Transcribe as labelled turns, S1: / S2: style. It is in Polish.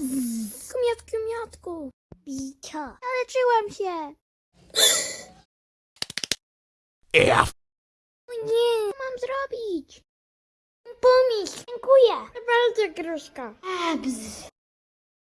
S1: miatku, miatku.
S2: Bicia.
S1: Zaleczyłam się.
S3: Ja
S1: O nie, co mam zrobić? Pomyśl.
S2: Dziękuję.
S1: Bardzo gruszka.
S2: Abs.